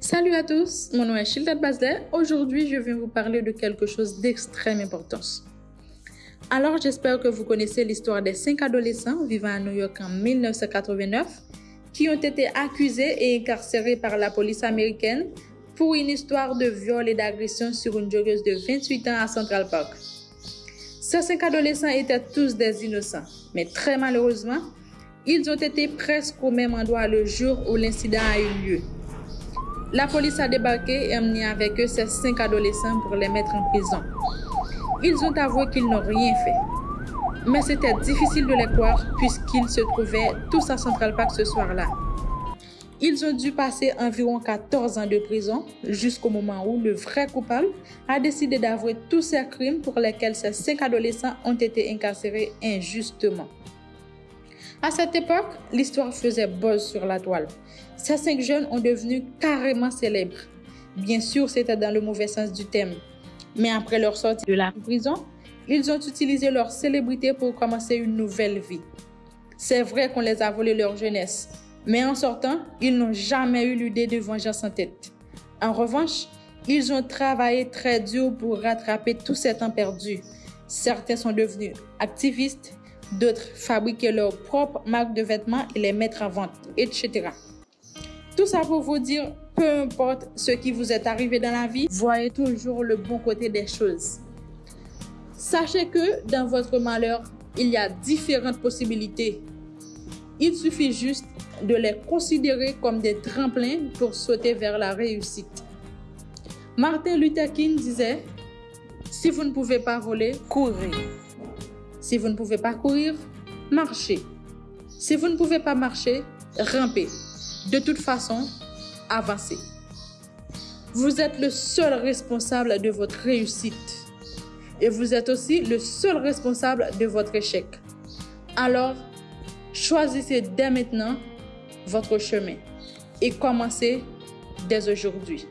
Salut à tous, mon nom est Shilda Basler. Aujourd'hui, je viens vous parler de quelque chose d'extrême importance. Alors, j'espère que vous connaissez l'histoire des cinq adolescents vivant à New York en 1989 qui ont été accusés et incarcérés par la police américaine pour une histoire de viol et d'agression sur une joggeuse de 28 ans à Central Park. Ces cinq adolescents étaient tous des innocents, mais très malheureusement, ils ont été presque au même endroit le jour où l'incident a eu lieu. La police a débarqué et emmené avec eux ces cinq adolescents pour les mettre en prison. Ils ont avoué qu'ils n'ont rien fait. Mais c'était difficile de les croire puisqu'ils se trouvaient tous à Central Park ce soir-là. Ils ont dû passer environ 14 ans de prison jusqu'au moment où le vrai coupable a décidé d'avouer tous ces crimes pour lesquels ces cinq adolescents ont été incarcérés injustement. À cette époque, l'histoire faisait buzz sur la toile. Ces cinq jeunes ont devenu carrément célèbres. Bien sûr, c'était dans le mauvais sens du thème. Mais après leur sortie de la prison, ils ont utilisé leur célébrité pour commencer une nouvelle vie. C'est vrai qu'on les a volé leur jeunesse, mais en sortant, ils n'ont jamais eu l'idée de vengeance en tête. En revanche, ils ont travaillé très dur pour rattraper tout ce temps perdu. Certains sont devenus activistes, D'autres fabriquaient leurs propres marques de vêtements et les mettre en vente, etc. Tout ça pour vous dire, peu importe ce qui vous est arrivé dans la vie, voyez toujours le bon côté des choses. Sachez que dans votre malheur, il y a différentes possibilités. Il suffit juste de les considérer comme des tremplins pour sauter vers la réussite. Martin Luther King disait, si vous ne pouvez pas voler, courez. Si vous ne pouvez pas courir, marchez. Si vous ne pouvez pas marcher, rampez. De toute façon, avancez. Vous êtes le seul responsable de votre réussite. Et vous êtes aussi le seul responsable de votre échec. Alors, choisissez dès maintenant votre chemin et commencez dès aujourd'hui.